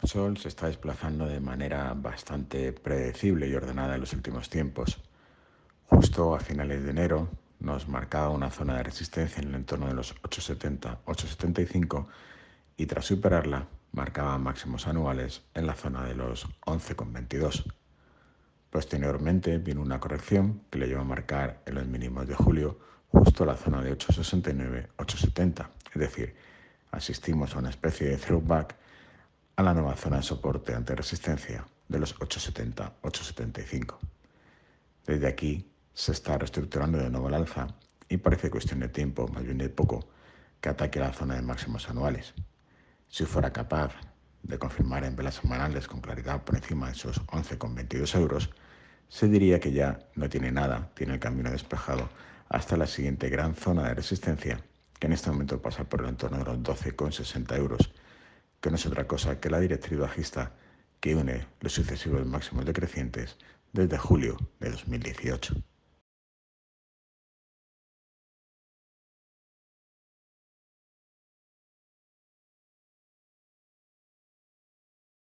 Repsol se está desplazando de manera bastante predecible y ordenada en los últimos tiempos. Justo a finales de enero nos marcaba una zona de resistencia en el entorno de los 870-875 y tras superarla marcaba máximos anuales en la zona de los 11,22. Posteriormente vino una corrección que le llevó a marcar en los mínimos de julio justo la zona de 869-870, es decir, asistimos a una especie de throwback a la nueva zona de soporte ante resistencia de los 870-875. Desde aquí se está reestructurando de nuevo el alza y parece cuestión de tiempo, más bien de poco, que ataque la zona de máximos anuales. Si fuera capaz de confirmar en velas semanales con claridad por encima de esos 11,22 euros, se diría que ya no tiene nada, tiene el camino despejado hasta la siguiente gran zona de resistencia, que en este momento pasa por el entorno de los 12,60 euros, es otra cosa que la directriz bajista que une los sucesivos máximos decrecientes desde julio de 2018.